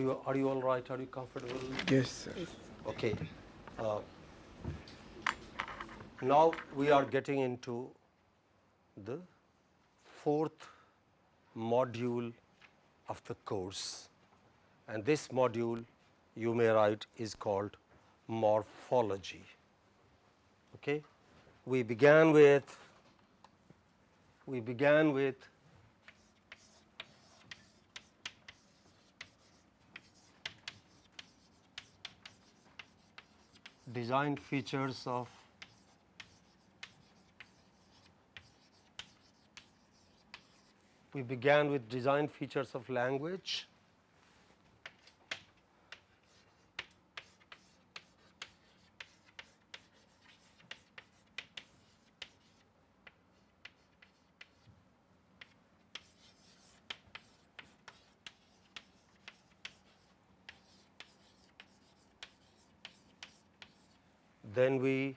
Are you are you all right? Are you comfortable? Yes, sir. Okay. Uh, now we are getting into the fourth module of the course and this module you may write is called morphology. Okay. We began with we began with design features of we began with design features of language Then we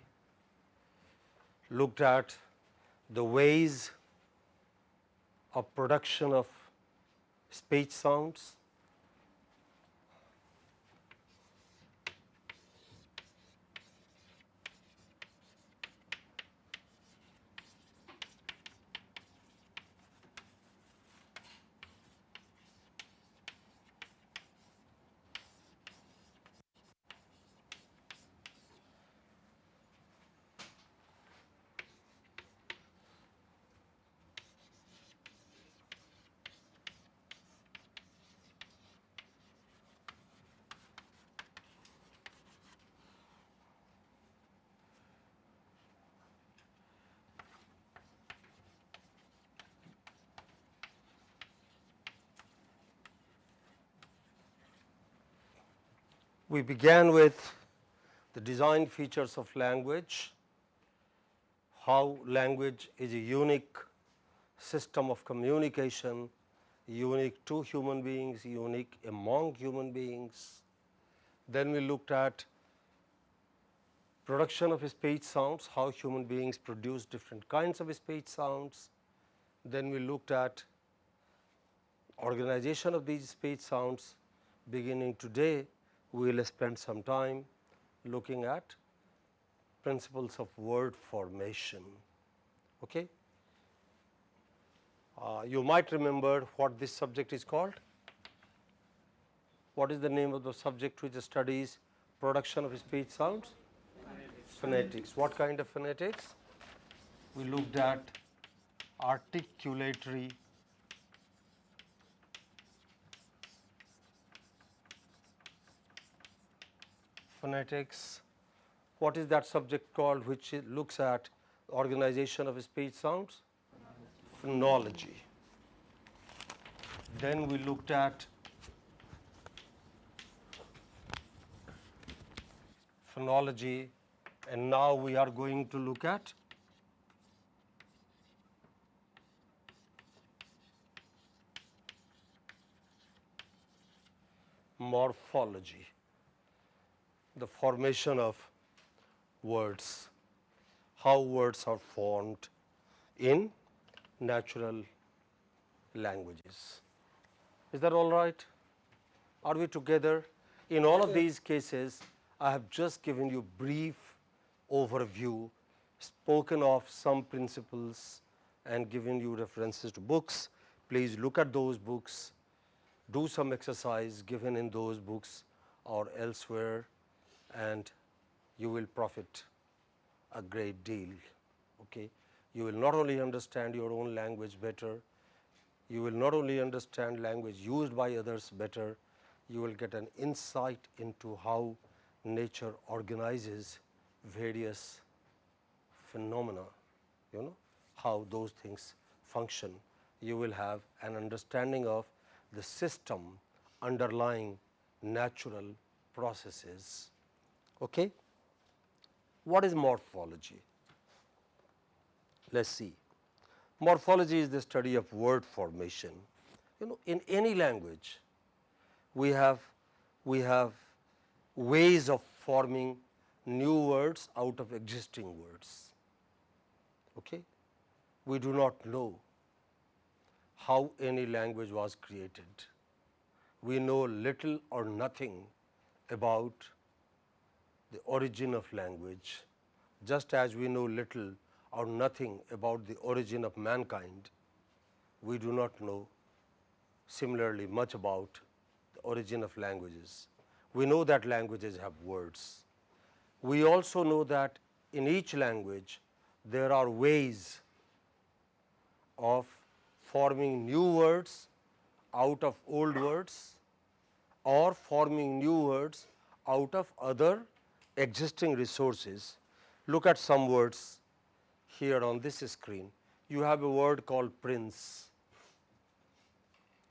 looked at the ways of production of speech sounds. We began with the design features of language, how language is a unique system of communication, unique to human beings, unique among human beings. Then we looked at production of speech sounds, how human beings produce different kinds of speech sounds. Then we looked at organization of these speech sounds beginning today we will spend some time looking at principles of word formation. Okay? Uh, you might remember what this subject is called. What is the name of the subject which studies production of speech sounds? Phonetics. phonetics. What kind of phonetics? We looked at articulatory phonetics. What is that subject called which looks at organization of speech sounds? Phonology. Then we looked at phonology and now we are going to look at morphology the formation of words, how words are formed in natural languages. Is that all right? Are we together? In all of these cases, I have just given you brief overview, spoken of some principles and given you references to books. Please look at those books, do some exercise given in those books or elsewhere and you will profit a great deal. Okay. You will not only understand your own language better, you will not only understand language used by others better, you will get an insight into how nature organizes various phenomena, you know, how those things function. You will have an understanding of the system underlying natural processes Okay. What is morphology? Let us see. Morphology is the study of word formation. You know, in any language, we have, we have ways of forming new words out of existing words. Okay? We do not know how any language was created. we know little or nothing about the origin of language, just as we know little or nothing about the origin of mankind, we do not know similarly much about the origin of languages. We know that languages have words. We also know that in each language there are ways of forming new words out of old words or forming new words out of other existing resources. Look at some words here on this screen. You have a word called prince.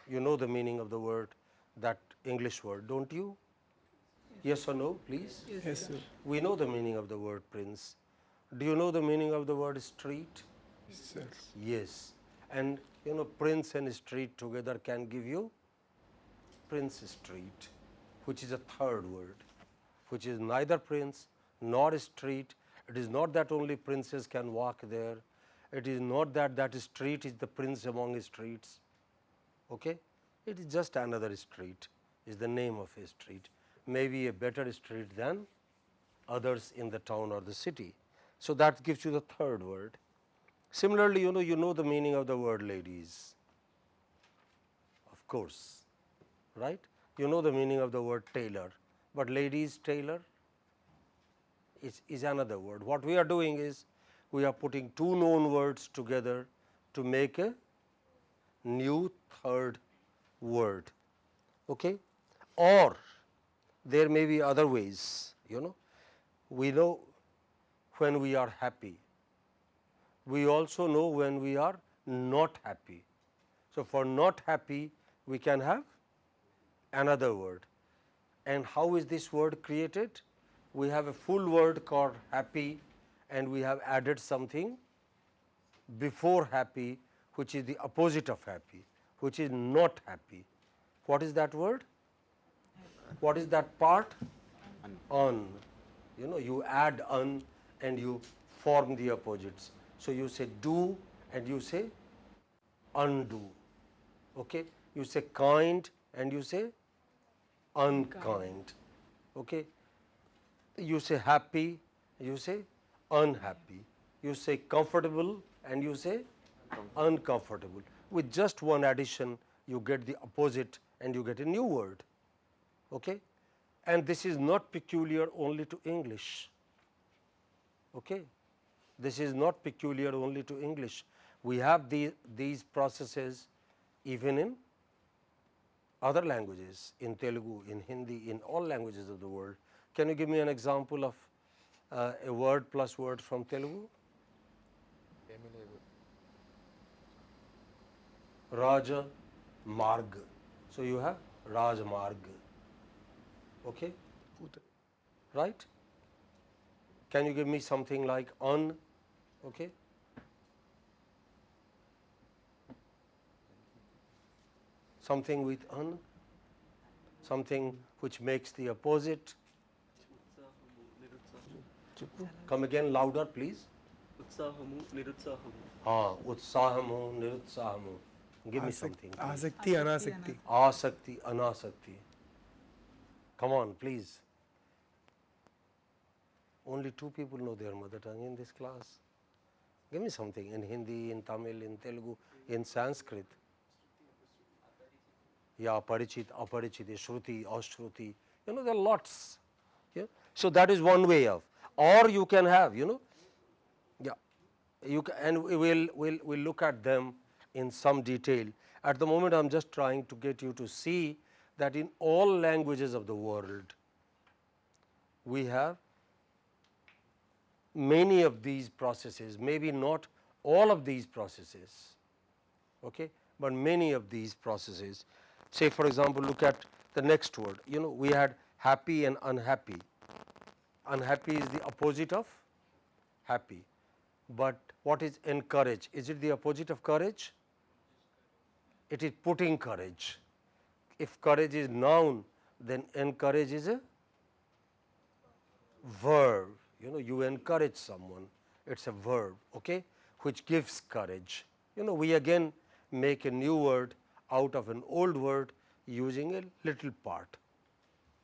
You know the meaning of the word, that English word, don't you? Yes or no, please? Yes, sir. We know the meaning of the word prince. Do you know the meaning of the word street? Yes, sir. Yes. And you know, prince and street together can give you prince street, which is a third word, which is neither prince nor street. It is not that only princes can walk there. It is not that that street is the prince among streets. Okay? It is just another street, is the name of a street. Maybe a better street than others in the town or the city. So, that gives you the third word. Similarly, you know you know the meaning of the word ladies, of course, right? You know the meaning of the word tailor, but ladies tailor is, is another word. What we are doing is we are putting two known words together to make a new third word, okay? Or there may be other ways, you know. We know when we are happy, we also know when we are not happy. So, for not happy we can have another word. And how is this word created? We have a full word called happy and we have added something before happy which is the opposite of happy, which is not happy. What is that word? What is that part? Un. You know, you add un and you form the opposites. So, you say do and you say undo. Okay? You say kind and you say unkind. Okay? You say happy, you say unhappy. You say comfortable and you say uncomfortable. With just one addition, you get the opposite and you get a new word. Okay? And this is not peculiar only to English. Okay? This is not peculiar only to English. We have the, these processes even in other languages, in Telugu, in Hindi, in all languages of the world. Can you give me an example of uh, a word plus word from Telugu? Raja Marg. So, you have Raja Marg. Okay? Right? Can you give me something like on? Okay. something with an, something which makes the opposite. Come again louder please. Utsahamu, nirutsahamu. Ah, utsahamu, nirutsahamu. Give me something. Please. Asakti, anasakti. Asakti, anasakti. Come on, please. Only two people know their mother tongue in this class. Give me something in Hindi, in Tamil, in Telugu, in Sanskrit. Yeah, parichit, aparichit, shruti, ashruti. You know, there are lots. Yeah? So, that is one way of. Or you can have, you know, yeah, you ca and we will we'll, we'll look at them in some detail. At the moment, I am just trying to get you to see that in all languages of the world, we have many of these processes, maybe not all of these processes, okay, but many of these processes. Say for example, look at the next word, you know, we had happy and unhappy. Unhappy is the opposite of happy, but what is encourage? Is it the opposite of courage? It is putting courage. If courage is noun, then encourage is a verb. You know, you encourage someone, it is a verb, okay, which gives courage. You know, we again make a new word out of an old word using a little part,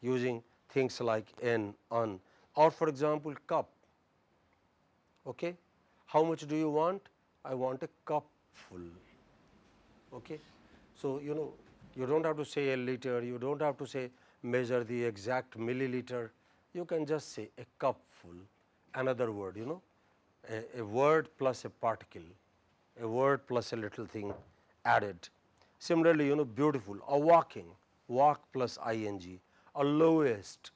using things like n, un or for example, cup. Okay. How much do you want? I want a cup full. Okay. So, you know you do not have to say a liter, you do not have to say measure the exact milliliter, you can just say a cup full, another word you know, a, a word plus a particle, a word plus a little thing added. Similarly, you know beautiful, a walking, walk plus ing, a lowest,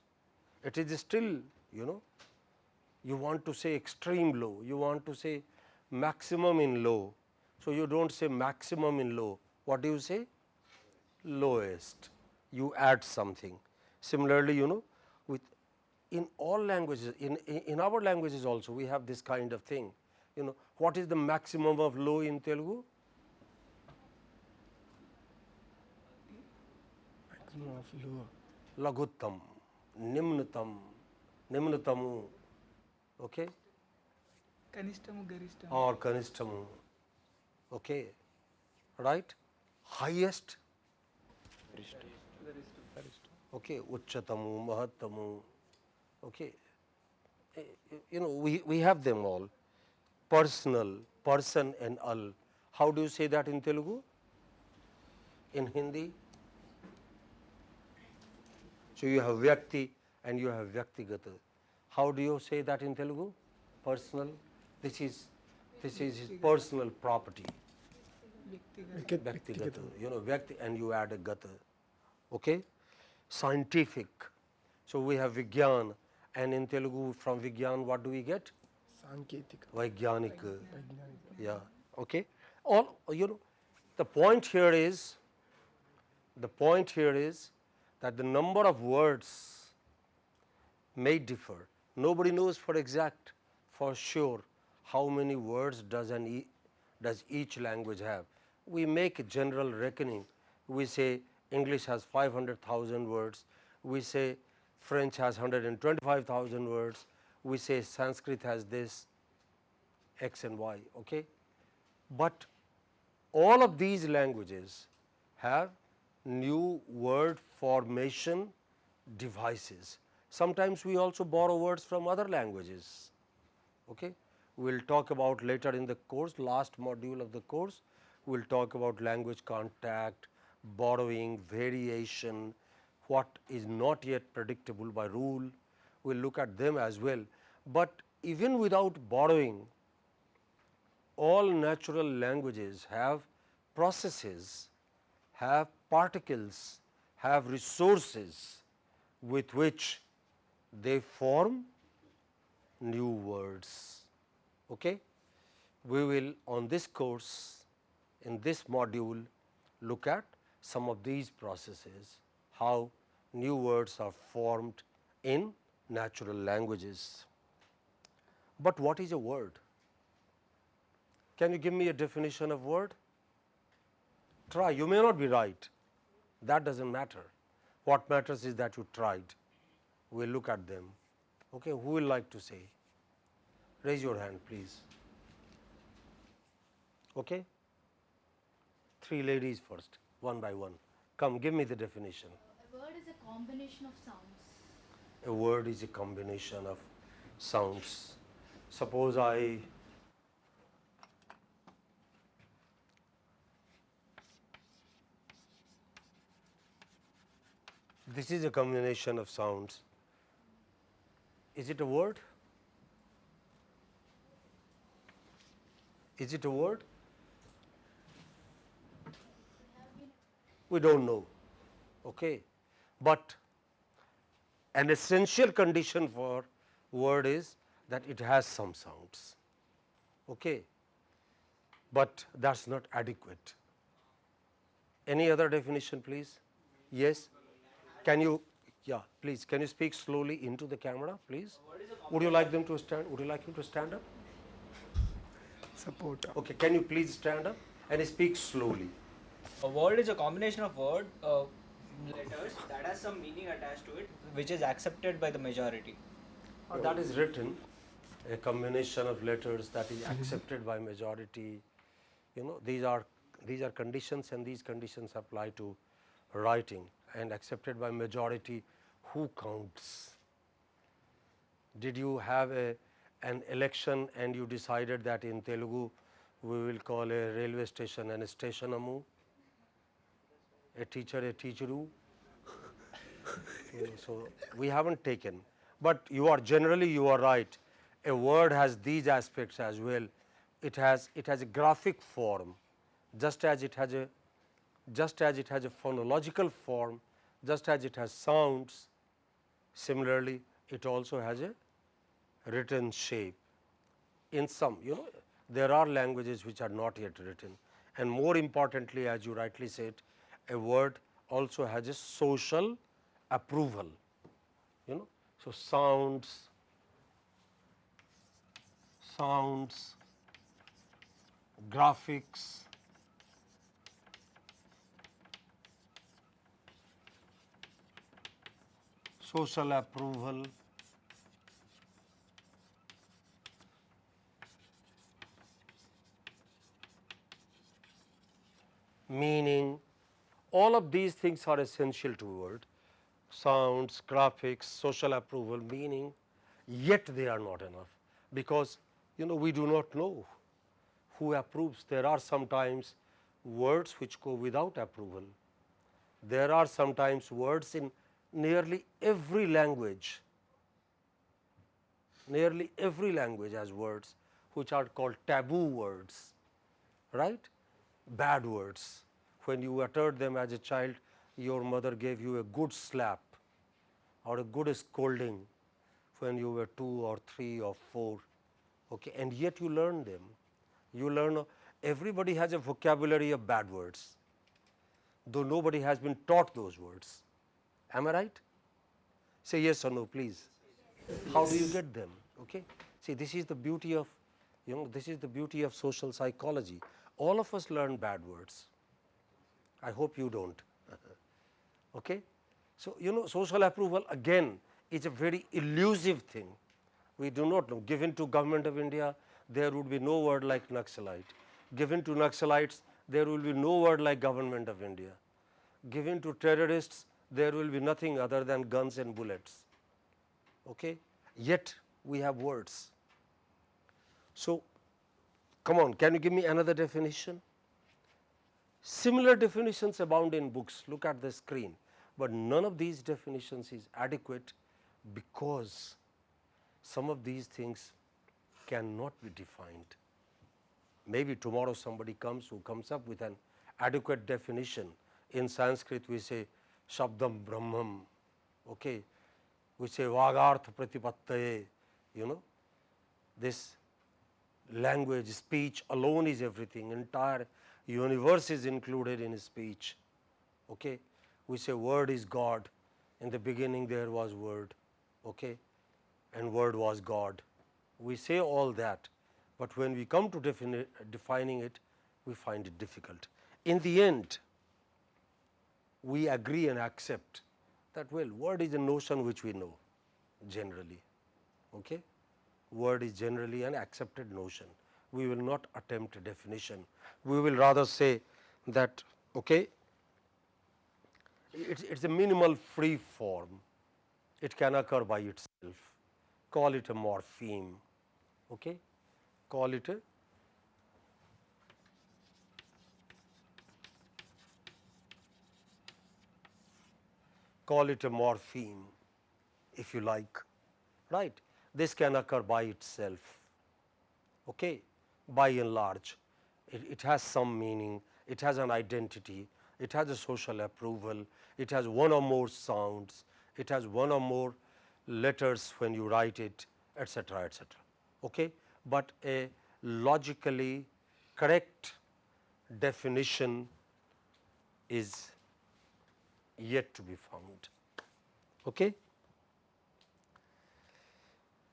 it is still you know you want to say extreme low, you want to say maximum in low. So, you do not say maximum in low, what do you say? Lowest, you add something. Similarly, you know with in all languages, in, in, in our languages also we have this kind of thing, you know what is the maximum of low in Telugu? लघुत्तम निम्नतम निम्नतम okay कनिष्ठम गरिष्ठम। और कनिष्ठम okay right highest okay उच्चतम महत्तम okay you know we we have them all personal person and all how do you say that in Telugu in Hindi So, you have Vyakti and you have Vyaktigata. How do you say that in Telugu? Personal. This is this is his personal property. Vyaktigata. You know, Vyakti and you add a Gata. Okay? Scientific. So, we have Vigyan and in Telugu from Vigyan what do we get? Sanketika. Vaigyanika. Yeah. Okay. All you know the point here is the point here is that the number of words may differ. Nobody knows for exact, for sure, how many words does an e does each language have. We make a general reckoning. We say English has 500,000 words. We say French has 125,000 words. We say Sanskrit has this, x and y. Okay? But all of these languages have new word formation devices. Sometimes we also borrow words from other languages. Okay? We will talk about later in the course, last module of the course, we will talk about language contact, borrowing, variation, what is not yet predictable by rule, we will look at them as well. But even without borrowing, all natural languages have processes, have particles, have resources with which they form new words. Okay? We will on this course, in this module, look at some of these processes, how new words are formed in natural languages. But what is a word? Can you give me a definition of word? Try, you may not be right, that does not matter. What matters is that you tried. We will look at them. Okay, who will like to say? Raise your hand, please. Okay? Three ladies first, one by one. Come, give me the definition. A word is a combination of sounds. A word is a combination of sounds. Suppose I this is a combination of sounds. Is it a word? Is it a word? We do not know. Okay. But an essential condition for word is that it has some sounds. Okay. But that is not adequate. Any other definition please? Yes? Can you, yeah, please, can you speak slowly into the camera, please? Would you like them to stand, would you like him to stand up? Support. Okay, can you please stand up and speak slowly? A word is a combination of word, uh, letters that has some meaning attached to it, which is accepted by the majority. Oh, that is written, a combination of letters that is mm-hmm. accepted by majority. You know, these are these are conditions and these conditions apply to writing and accepted by majority, who counts? Did you have a, an election and you decided that in Telugu we will call a railway station an stationamu, a teacher a teacheru? So we haven't taken, but you are generally you are right. A word has these aspects as well. It has it has a graphic form, just as it has a just as it has a phonological form, just as it has sounds. Similarly, it also has a written shape. In some, you know, there are languages which are not yet written, and more importantly, as you rightly said, a word also has a social approval. You know, so sounds, sounds, graphics, social approval, meaning, all of these things are essential to word, sounds, graphics, social approval, meaning, yet they are not enough, because you know we do not know who approves. There are sometimes words which go without approval. There are sometimes words in nearly every language, nearly every language has words which are called taboo words, right? Bad words. When you uttered them as a child, your mother gave you a good slap or a good scolding when you were two or three or four, okay, and yet you learn them. You learn, everybody has a vocabulary of bad words, though nobody has been taught those words. Am I right? Say yes or no, please. How do you get them? Okay. See, this is the beauty of, you know, this is the beauty of social psychology. All of us learn bad words. I hope you don't. okay. So, you know, social approval again is a very elusive thing. We do not know. Given to government of India, there would be no word like Naxalite. Given to Naxalites, there will be no word like government of India. Given to terrorists, there will be nothing other than guns and bullets. Okay? Yet we have words. So, come on, can you give me another definition? Similar definitions abound in books, look at the screen, but none of these definitions is adequate because some of these things cannot be defined. Maybe tomorrow somebody comes who comes up with an adequate definition. In Sanskrit we say Shabdam Brahmam, okay. we say Vagartha Pratipattaye, you know, this language, speech alone is everything, entire universe is included in speech. Okay. We say word is God, in the beginning there was word, okay, and word was God. We say all that, but when we come to defini defining it, we find it difficult. In the end, we agree and accept that well word is a notion which we know generally. Okay? Word is generally an accepted notion. We will not attempt a definition. We will rather say that okay, it is a minimal free form. It can occur by itself. Call it a morpheme. Okay? Call it a call it a morpheme if you like, right. This can occur by itself, okay, by and large. It, it has some meaning, it has an identity, it has a social approval, it has one or more sounds, it has one or more letters when you write it, etc., etc. Okay? But a logically correct definition is yet to be found. Okay?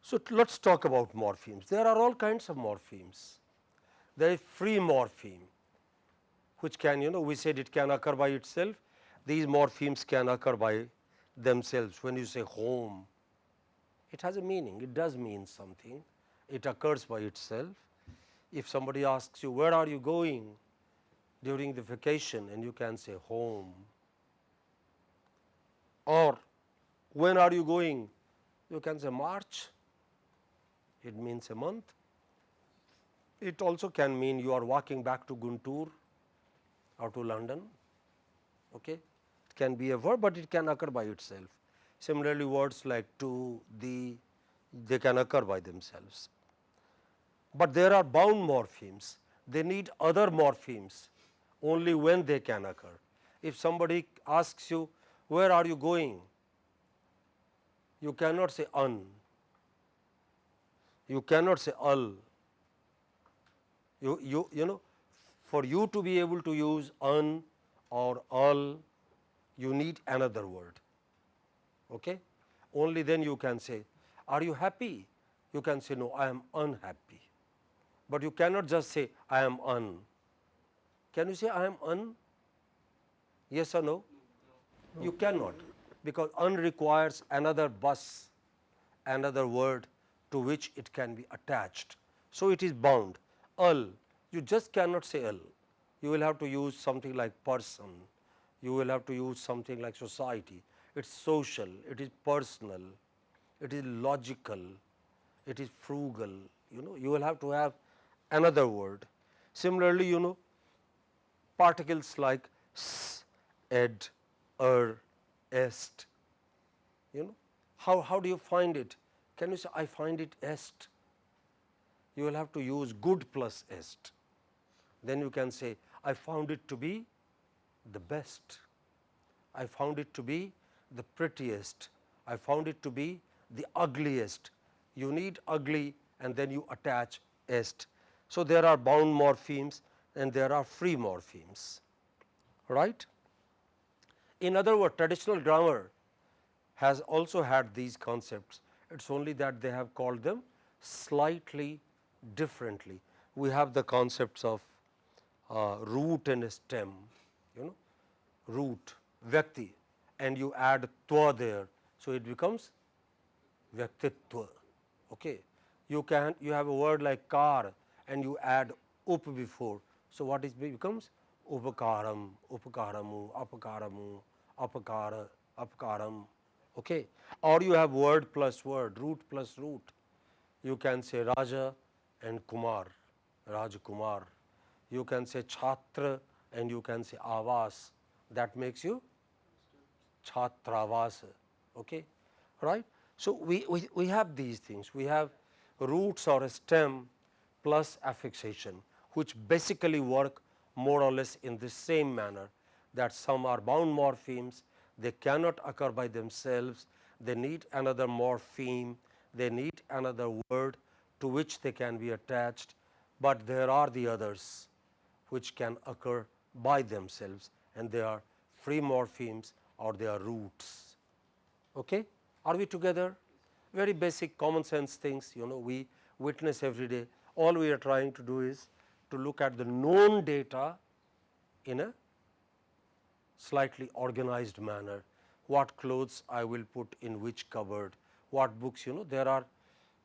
So, let us talk about morphemes. There are all kinds of morphemes. There is free morpheme, which can you know we said it can occur by itself. These morphemes can occur by themselves. When you say home, it has a meaning, it does mean something, it occurs by itself. If somebody asks you where are you going during the vacation and you can say home, Or when are you going? You can say March, it means a month. It also can mean you are walking back to Guntur or to London. Okay. It can be a verb, but it can occur by itself. Similarly, words like to, the, they can occur by themselves. But there are bound morphemes, they need other morphemes only when they can occur. If somebody asks you, where are you going? You cannot say un, you cannot say al. You, you, you know, for you to be able to use un or al, you need another word. Okay? Only then you can say, are you happy? You can say, no, I am unhappy. But you cannot just say, I am un. Can you say, I am un? Yes or no? You cannot, because un requires another bus, another word to which it can be attached. So, it is bound. Al, you just cannot say al. You will have to use something like person, you will have to use something like society. It is social, it is personal, it is logical, it is frugal, you know, you will have to have another word. Similarly, you know, particles like s, ed, er, est, you know, how, how do you find it? Can you say, I find it est? You will have to use good plus est. Then you can say, I found it to be the best. I found it to be the prettiest. I found it to be the ugliest. You need ugly and then you attach est. So, there are bound morphemes and there are free morphemes, right. In other words, traditional grammar has also had these concepts. It is only that they have called them slightly differently. We have the concepts of uh, root and stem, you know, root, vyakti and you add twa there. So, it becomes vyaktitva. Okay. You can you have a word like car and you add up before. So, what is becomes upakaram, upakaramu, apakaramu, apakara, apakaram. Okay. Or you have word plus word, root plus root. You can say Raja and Kumar, Raj Kumar. You can say Chhatra and you can say Avas. That makes you Chhatravas. Okay. Right. So, we, we, we have these things. We have roots or a stem plus affixation, which basically work more or less in the same manner that some are bound morphemes, they cannot occur by themselves, they need another morpheme, they need another word to which they can be attached, but there are the others which can occur by themselves and they are free morphemes or they are roots. Okay? Are we together? Very basic common sense things you know we witness every day. All we are trying to do is to look at the known data in a slightly organized manner. What clothes I will put in which cupboard, what books you know there are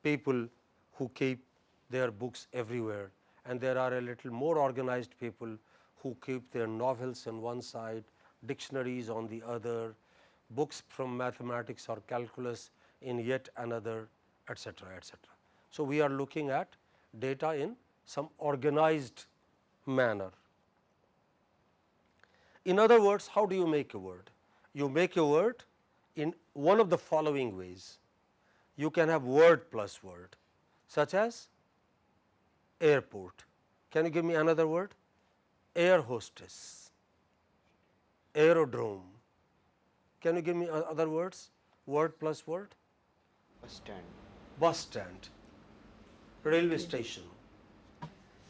people who keep their books everywhere and there are a little more organized people who keep their novels on one side, dictionaries on the other, books from mathematics or calculus in yet another etcetera etcetera. So, we are looking at data in some organized manner. In other words, how do you make a word? You make a word in one of the following ways. You can have word plus word such as airport. Can you give me another word? Air hostess, aerodrome. Can you give me other words? Word plus word? Bus stand. Bus stand, railway station,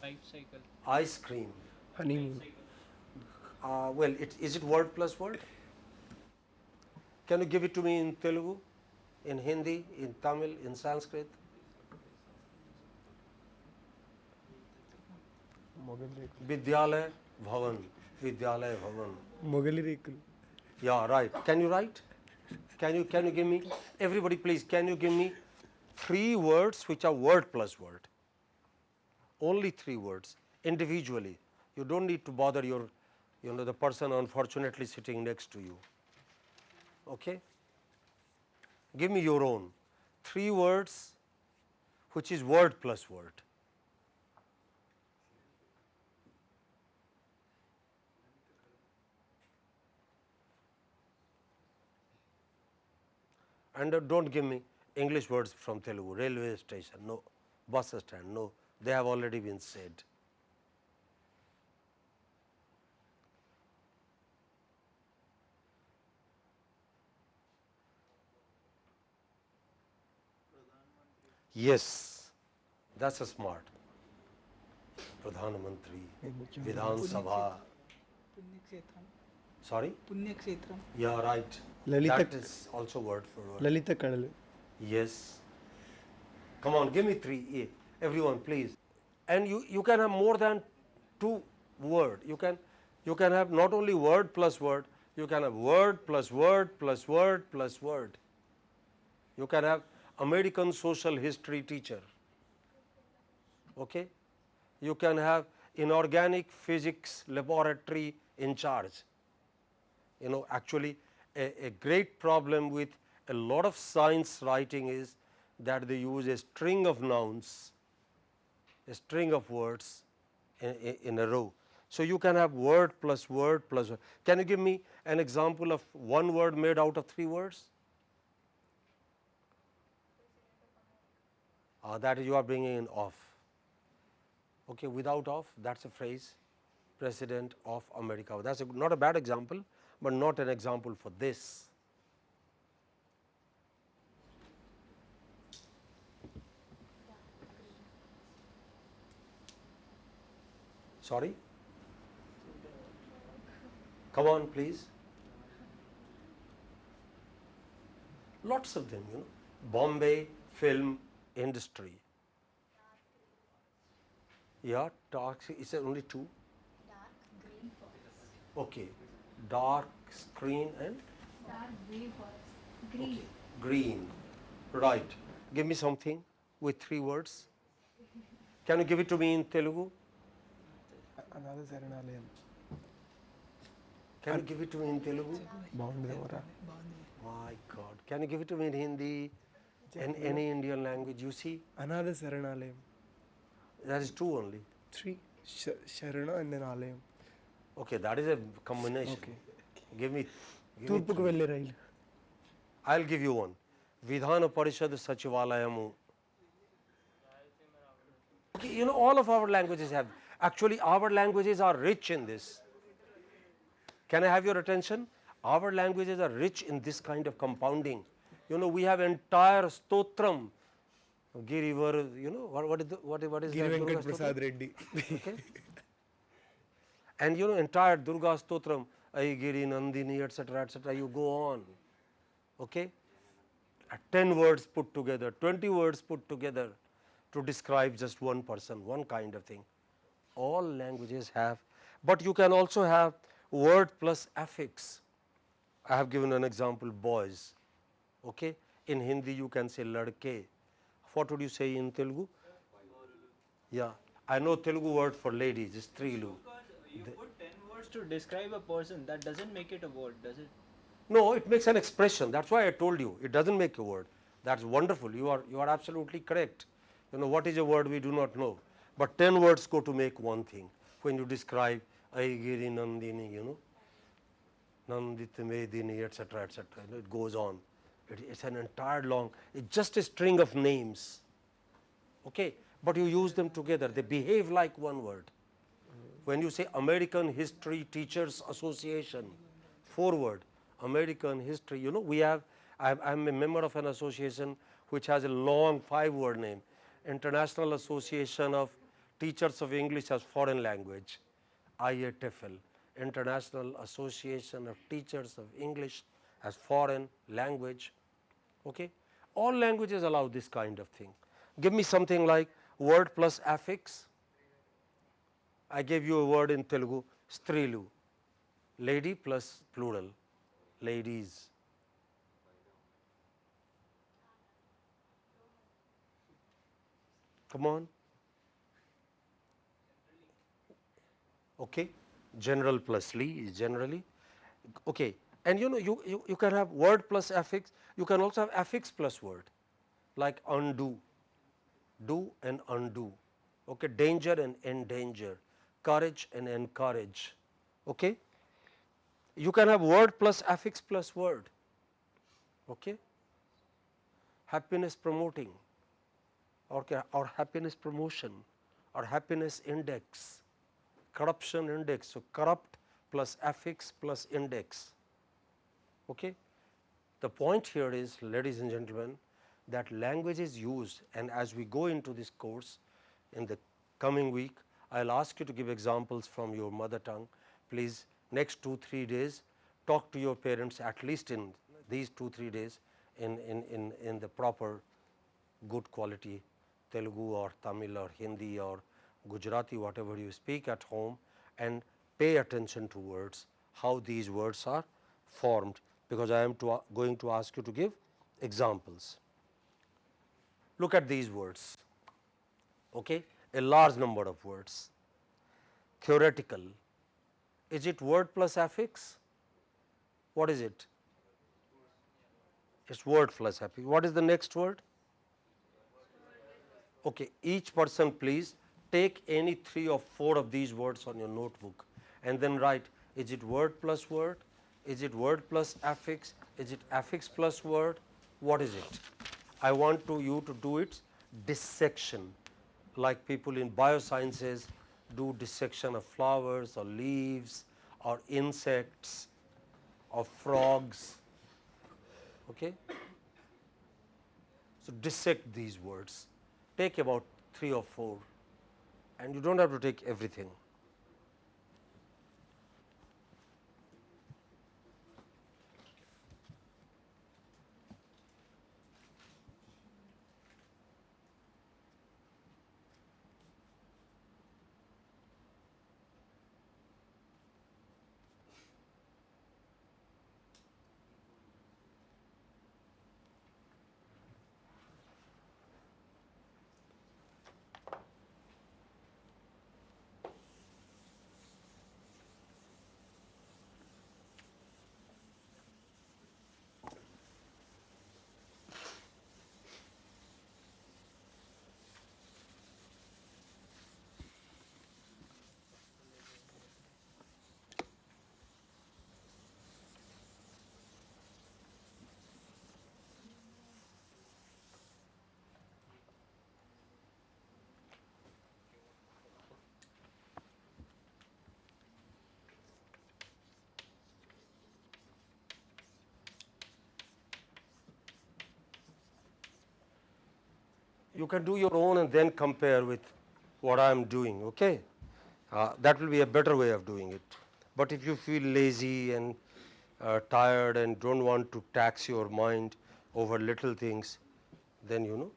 Bicycle. ice cream. Honeymoon uh, well, it, is it word plus word? Can you give it to me in Telugu, in Hindi, in Tamil, in Sanskrit? Vidyalaya Bhavan, Vidyalaya Bhavan. Mogalirikul. Yeah, right. Can you write? Can you, can you give me, everybody please, can you give me three words which are word plus word? Only three words individually. You do not need to bother your you know the person unfortunately sitting next to you. Okay? Give me your own. Three words which is word plus word. And uh, don't give me English words from Telugu, railway station, no, bus stand, no, they have already been said. Yes, that's a smart. Pradhan Mantri, Vidhan Sabha. Sorry? Punyakshetram. Yeah, right. Lalita that is also word for word. Lalita Kadalu. Yes. Come on, give me three. Everyone, please. And you, you can have more than two word. You can, you can have not only word plus word, you can have word plus word plus word plus word. You can have American social history teacher. Okay. You can have inorganic physics laboratory in charge you know actually a, a great problem with a lot of science writing is that they use a string of nouns, a string of words in, in, a row. So, you can have word plus word plus word. Can you give me an example of one word made out of three words? Uh, that you are bringing in off. Okay, without off, that's a phrase, President of America. That's not a bad example, but not an example for this. Sorry? Come on, please. Lots of them, you know. Bombay film industry. Yeah, toxic is there only two? Dark green forest. Okay, dark green and? Dark green forest. Green. Okay. Green, right. Give me something with three words. Can you give it to me in Telugu? Another Saranalayam. Can you give it to me in Telugu? My God. Can you give it to me in Hindi? in any Indian language you see. Another Saranalayam. That is two only. Three. Sh Sharana and then Alayam. Okay, that is a combination. Okay. Give me. Turpuku Velle Rail. I'll give you one. Vidhana Parishad Sachivalayamu. Okay, you know, all of our languages have. Actually, our languages are rich in this. Can I have your attention? Our languages are rich in this kind of compounding you know we have entire stotram Girivar, you know what, what is the, what, what is Girivenkat Prasad Reddy. okay. And you know entire Durga Stotram, Aigiri, Nandini, etc., etc. You go on. Okay. Uh, 10 words put together, 20 words put together to describe just one person, one kind of thing. All languages have, but you can also have word plus affix. I have given an example boys, Okay? In Hindi, you can say ladke. What would you say in Telugu? Yeah, I know Telugu word for ladies is strilu. You put 10 words to describe a person, that doesn't make it a word, does it? No, it makes an expression. That's why I told you. It doesn't make a word. That's wonderful. You are you are absolutely correct. You know what is a word we do not know, but ten words go to make one thing. When you describe Aigiri Nandini, you know, Nandit Medini, etc., etc. You know, it goes on. It, it's an entire long. It's just a string of names. Okay, but you use them together. They behave like one word. When you say American History Teachers Association, forward, American history, you know, we have, I'm, I'm a member of an association which has a long five word name, International Association of Teachers of English as Foreign Language, IATFL, International Association of Teachers of English as Foreign Language, okay. All languages allow this kind of thing. Give me something like word plus affix, I gave you a word in Telugu, strilu, lady plus plural, ladies. Come on. Okay, general plus li is generally. Okay, And you know you, you, you can have word plus affix, you can also have affix plus word like undo, do and undo, okay, danger and endanger, courage and encourage. Okay. You can have word plus affix plus word, okay. happiness promoting or, or happiness promotion or happiness index, corruption index. So, corrupt plus affix plus index. Okay. The point here is ladies and gentlemen that language is used and as we go into this course in the coming week, I will ask you to give examples from your mother tongue. Please next 2 3 days talk to your parents at least in these 2 3 days in, in, in, in the proper good quality Telugu or Tamil or Hindi or Gujarati whatever you speak at home and pay attention to words how these words are formed because I am to, going to ask you to give examples. Look at these words okay? A large number of words. Theoretical. Is it word plus affix? What is it? It's word plus affix. What is the next word? Okay each person please take any three or four of these words on your notebook and then write is it word plus word is it word plus affix? Is it affix plus word? What is it? I want to you to do its dissection. Like people in biosciences do dissection of flowers or leaves or insects or frogs. Okay? So dissect these words. Take about 3 or 4 and you do not have to take everything you can do your own and then compare with what I am doing. Okay, uh, that will be a better way of doing it. But if you feel lazy and uh, tired and don't want to tax your mind over little things, then you know.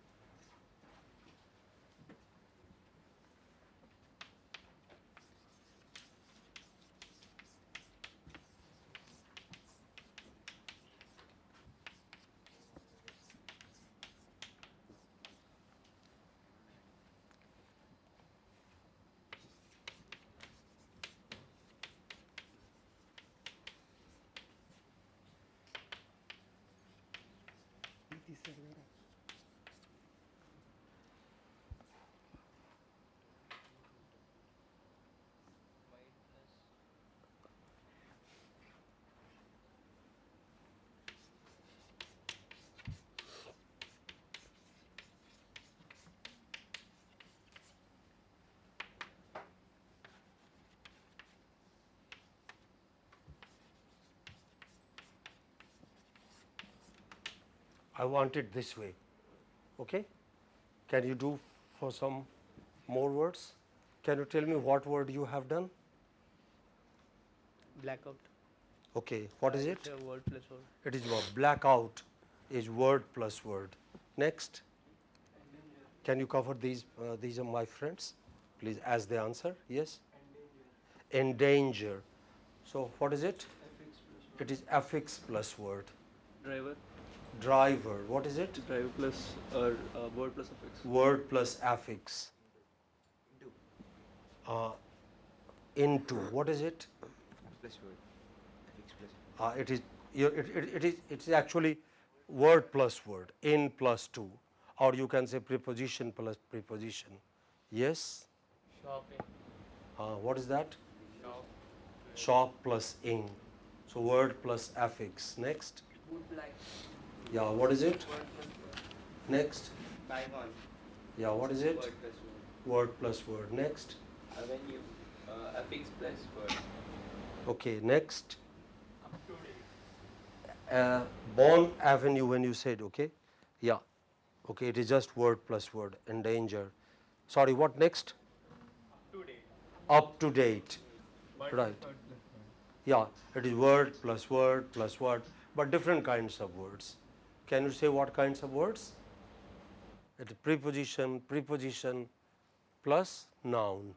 later. I want it this way. Okay? Can you do for some more words? Can you tell me what word you have done? Blackout. Okay, what is it? It's a word plus word. It is what blackout is word plus word. Next. Can you cover these? Uh, these are my friends. Please, as the answer. Yes. Endanger. So what is it? It is affix plus word. Driver. Driver. What is it? Driver plus or uh, word plus affix. Word plus affix. Uh, into. What is it? plus word affix plus Uh, it is you- it, it, it is it is actually word plus word in plus 2 or you can say preposition plus preposition yes Shopping. uh, what is that shop plus ing so word plus affix next Would like. Yeah what is it Word plus word. next Buy one. yeah what is it Word plus word. word plus word next Avenue. Uh, affix plus word. okay next Up uh, Bond Avenue when you said, okay? Yeah, okay, it is just word plus word, endanger. Sorry, what next? Up to date. Up to date. Right. plus word plus word. Yeah, it is word plus word plus word, but different kinds of words. Can you say what kinds of words? It is preposition, preposition plus noun,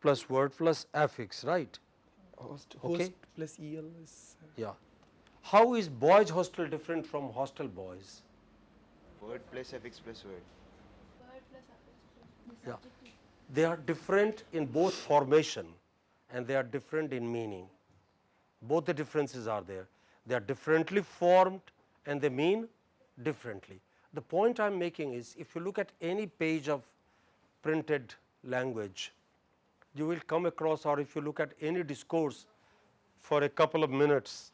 plus word plus affix, right? Host, Okay. host plus EL is Yeah. How is boys hostel different from hostel boys? Word plus affix plus word. Word plus affix plus this Yeah. they are different in both formation and they are different in meaning. Both the differences are there. They are differently formed and they mean differently. The point I am making is if you look at any page of printed language, you will come across or if you look at any discourse for a couple of minutes,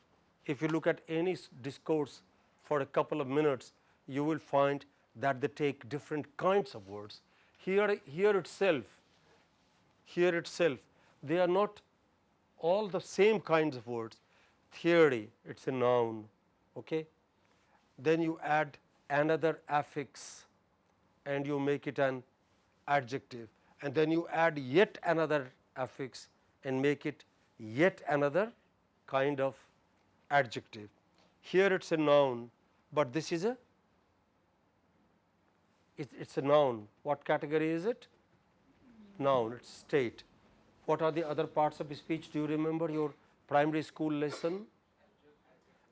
if you look at any discourse for a couple of minutes, you will find that they take different kinds of words. Here, here itself, here itself, they are not all the same kinds of words. Theory, it's a noun, okay? Then you add another affix and you make it an adjective and then you add yet another affix and make it yet another kind of adjective. Here it is a noun, but this is a it is a noun. What category is it? Noun, it is state. What are the other parts of speech? Do you remember your primary school lesson?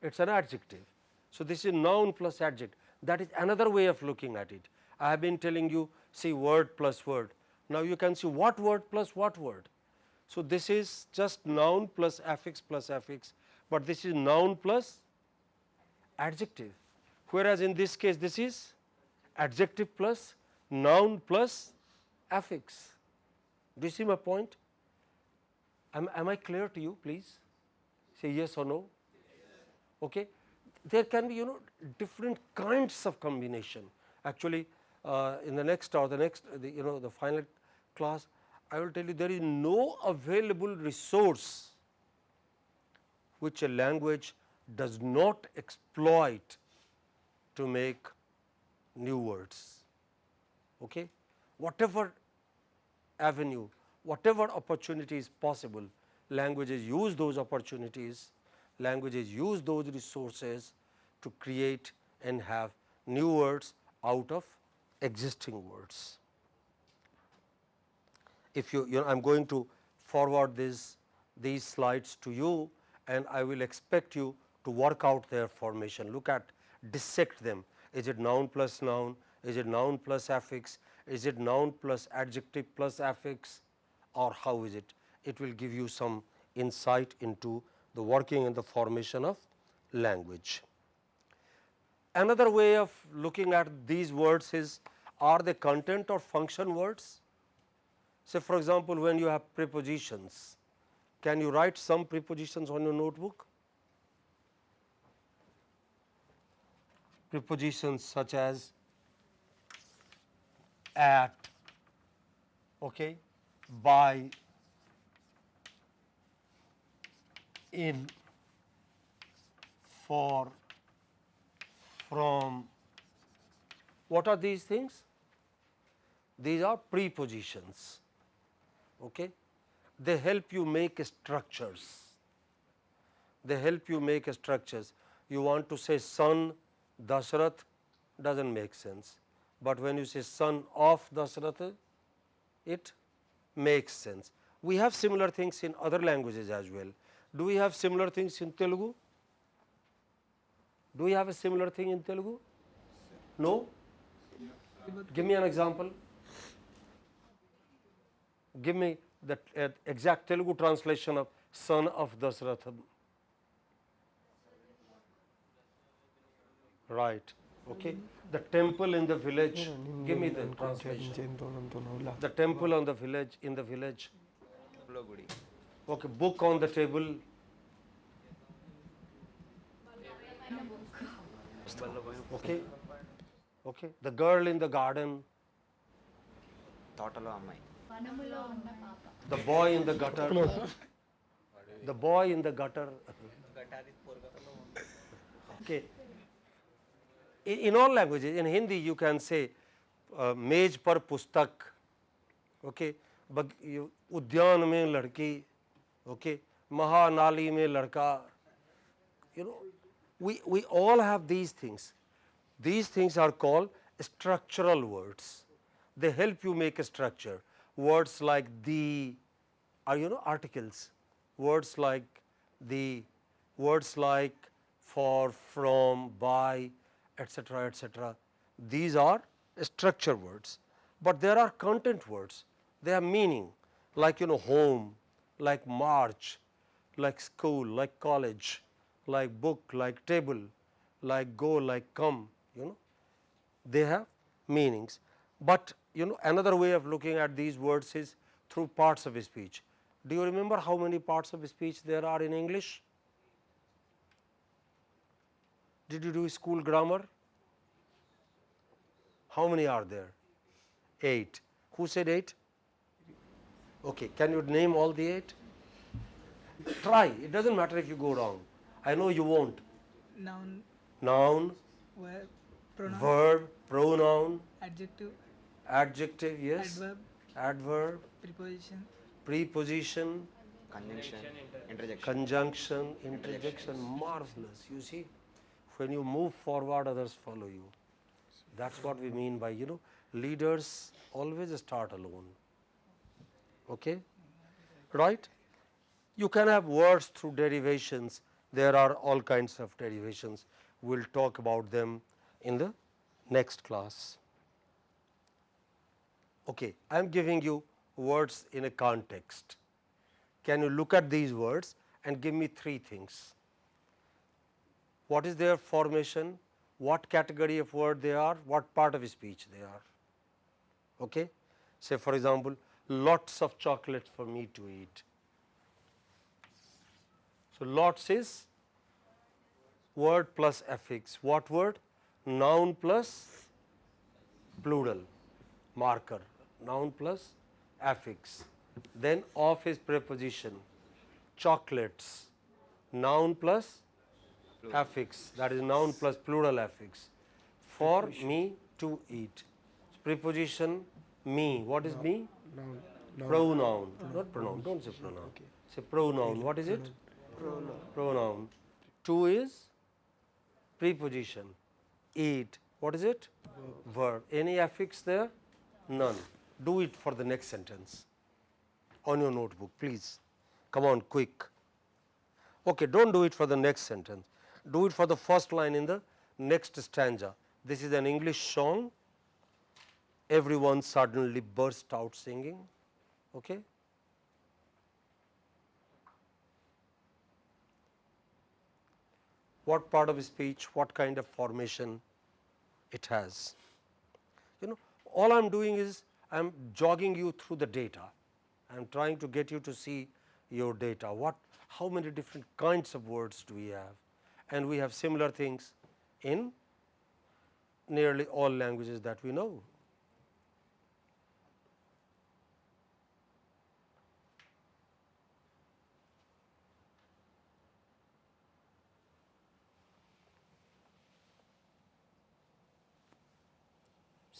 It is an adjective. So, this is noun plus adjective. That is another way of looking at it. I have been telling you see word plus word. Now, you can see what word plus what word. So, this is just noun plus affix plus affix, but this is noun plus adjective. Whereas, in this case this is adjective plus noun plus affix. Do you see my point? Am, am I clear to you please? Say yes or no. Okay. There can be you know different kinds of combination. Actually, uh, in the next or the next the, you know the final class, I will tell you there is no available resource which a language does not exploit to make new words. Okay? Whatever avenue, whatever opportunity is possible, languages use those opportunities, languages use those resources to create and have new words out of existing words. If you, you know, I am going to forward this, these slides to you and I will expect you to work out their formation, look at, dissect them. Is it noun plus noun? Is it noun plus affix? Is it noun plus adjective plus affix? Or how is it? It will give you some insight into the working and the formation of language. Another way of looking at these words is are they content or function words? Say for example, when you have prepositions, can you write some prepositions on your notebook? Prepositions such as at, okay, by, in, for, from. What are these things? These are prepositions. Okay? They help you make structures. They help you make structures. You want to say son Dashrath doesn't make sense, but when you say son of Dashrath, it makes sense. We have similar things in other languages as well. Do we have similar things in Telugu? Do we have a similar thing in Telugu? No? Give me an example. Give me the uh, exact Telugu translation of son of Dasratham." Right. Okay. The temple in the village. Give me the translation. The temple on the village in the village. Okay. Book on the table. okay okay the girl in the garden తోటలో అమ్మాయి వనములో ఉన్న పాప the boy in the gutter the boy in the gutter okay in, in all languages in hindi you can say uh, मेज पर पुस्तक okay bug, you, उद्यान में लड़की okay महानाली में लड़का you know we we all have these things. These things are called structural words. They help you make a structure. Words like the are you know articles. Words like the words like for from by etc etc these are structure words. But there are content words. They have meaning. Like you know home like march like school like college like book like table like go like come you know they have meanings. But you know another way of looking at these words is through parts of speech. Do you remember how many parts of speech there are in English? Did you do school grammar? How many are there? Eight. Who said eight? Okay, can you name all the eight? Try, it does not matter if you go wrong. I know you won't. Noun. Noun. Verb. Pronoun. Verb. Pronoun. Adjective. Adjective, yes. Adverb. Adverb. Preposition. Preposition. Conjunction. Interjection. Conjunction. Interjection. Marvelous. You see, when you move forward, others follow you. That's what we mean by, you know, leaders always start alone. Okay? Right? You can have words through derivations. There are all kinds of derivations. We'll talk about them in the next class. Okay, I am giving you words in a context. Can you look at these words and give me three things? What is their formation? What category of word they are? What part of speech they are? Okay? Say for example, lots of chocolates for me to eat. So, lots is word plus affix. What word? Noun plus plural marker. Noun plus affix. Then of is preposition. Chocolates. Noun plus affix. That is noun plus plural affix. For me to eat. Preposition me. What is me? noun Pronoun. Not pronoun. Don't say pronoun. Say pronoun. What is it? Pronoun. To is preposition. Eat. What is it? Verb. Any affix there? None. Do it for the next sentence on your notebook, please. Come on, quick. Okay, don't do it for the next sentence. Do it for the first line in the next stanza. This is an English song. Everyone suddenly burst out singing. Okay. What part of speech, what kind of formation it has. You know, all I am doing is I am jogging you through the data. I am trying to get you to see your data. What, how many different kinds of words do we have? And we have similar things in nearly all languages that we know.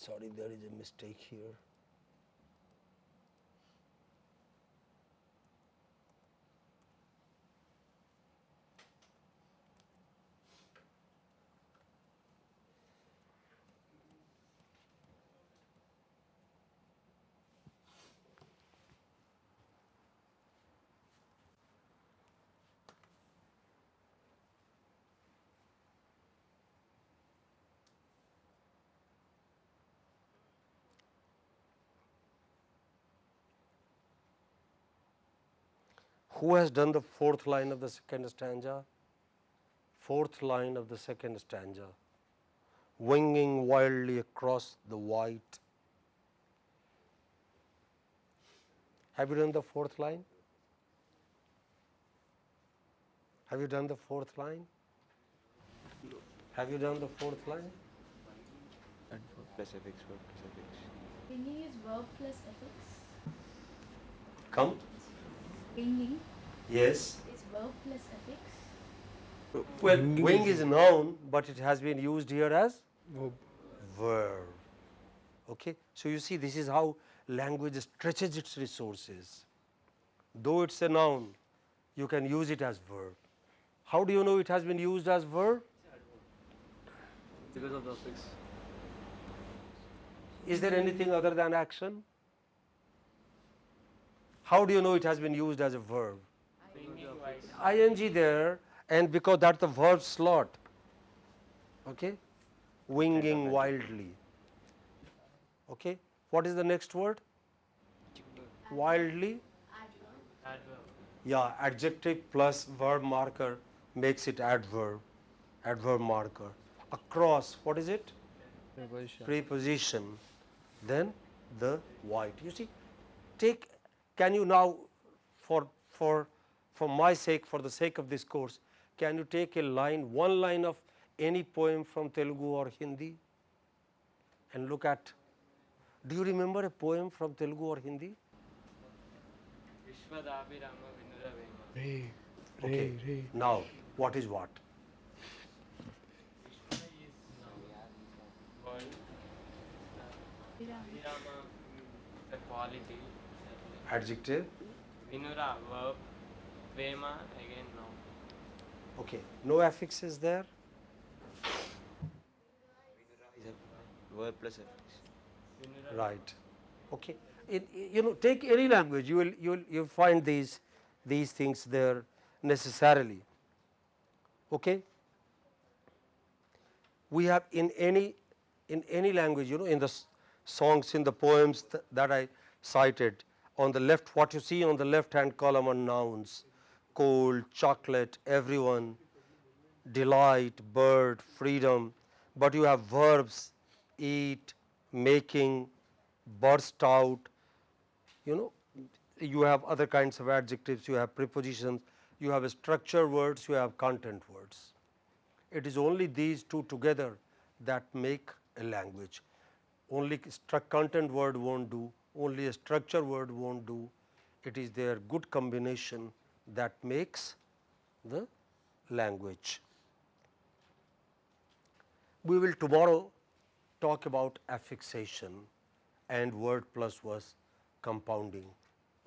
Sorry, there is a mistake here. Who has done the fourth line of the second stanza? Fourth line of the second stanza. winging wildly across the white. Have you done the fourth line? Have you done the fourth line? Have you done the fourth line? And for plus affix, word plus affix. Ringing is verb plus affix. Come. Ringing Yes. is verb plus affix. Well, Winging wing is- is a noun, but it has been used here as Verb. verb. Okay, so you see, this is how language stretches its resources. Though it's a noun, you can use it as verb. How do you know it has been used as verb? Because of the affix. Is there anything other than action? How do you know it has been used as a verb? ing there, and because that's the verb slot. Okay, winging wildly. Okay, what is the next word? Wildly. Adverb. Adverb. Yeah, adjective plus verb marker makes it adverb. Adverb marker. Across, what is it? Preposition. Preposition. Then the white. You see, take. Can you now, for for for my sake, for the sake of this course, can you take a line, one line of any poem from Telugu or Hindi, and look at. Do you remember a poem from Telugu or Hindi? Vishwadabhirama Vinuravema. Ray. Ray. Okay. Ray. Now, what is what? Vishwa is noun. World. Viram. Abhirama mm, the quality. Adjective. Vinura verb. Vema again noun. Okay. No affixes there. Is a verb plus affix. Vinura. Right. Okay. It, you know, take any language, you will you will you find these these things there necessarily. Okay. We have in any in any language, you know, in the songs, in the poems th- that I cited, on the left, what you see on the left hand column are nouns, cold, chocolate, everyone, delight, bird, freedom, but you have verbs, eat, making, burst out, you know, you have other kinds of adjectives, you have prepositions, you have structure words, you have content words. It is only these two together that make a language. Only content word won't do, only a structure word won't do. It is their good combination that makes the language. We will tomorrow talk about affixation and word plus was compounding.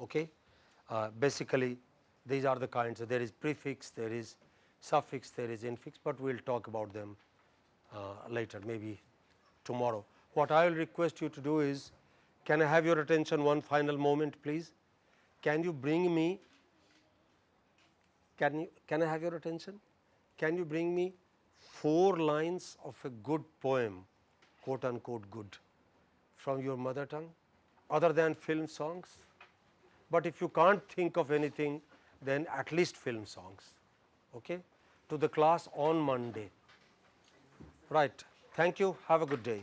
Okay? Uh, basically, these are the kinds. There is prefix, there is suffix, there is infix, but we will talk about them uh, later, maybe tomorrow. What I will request you to do is, can I have your attention one final moment, please? Can you bring me? Can you? Can I have your attention? Can you bring me four lines of a good poem, quote unquote good, from your mother tongue, other than film songs? But if you can't think of anything, then at least film songs. Okay? To the class on Monday. Right. Thank you. Have a good day.